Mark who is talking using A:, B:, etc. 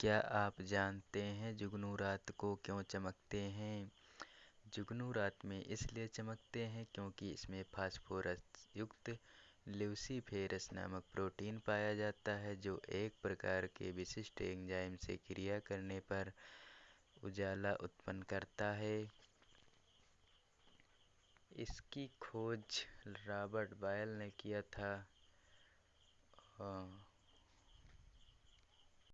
A: क्या आप जानते है जुगनू रात को क्यो चमकते हैं? जुगनू रात में इसलिए चमकते हैं क्योंकि इसमें फास्फोरस युक्त ल्यूसीफेरस नामक प्रोटीन पाया जाता है, जो एक प्रकार के विशिष्ट एंजाइम से क्रिया करने पर उजाला उत्पन्न करता है इसकी खोज रॉबर्ट बायल ने किया था